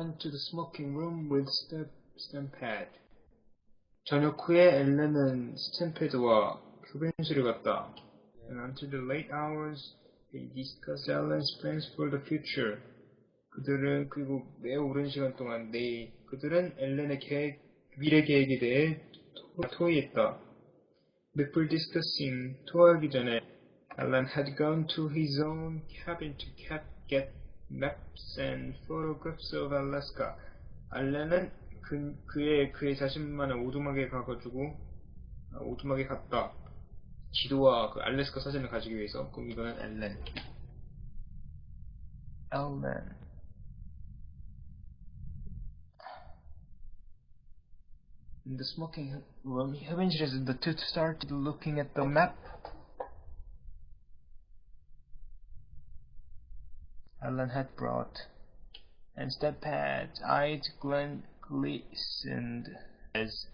went to the smoking room with Stamp, Stampede. 저녁 후에 엘렌은 스탬페드와 흡연실을 갔다. And until the late hours, they discussed Ellen's plans for the future. 그들은 그리고 매우 오랜 시간 동안 내 그들은 엘렌의 계획, 미래 계획에 대해 토- 토의했다. Before discussing, 토하기 전에 Alan had gone to his own cabin to cap, get maps and photographs of Alaska. 알렌은 그, 그의 그의 자신만의 오두막에 가가지고 아, 오두막에 갔다. 지도와 그 알래스카 사진을 가지기 위해서. 그럼 이거는 엘렌. 엘렌. The smoking room, 흡연실에서 the two started looking at the map. Alan had brought, and Steppad's eyes glen- glistened as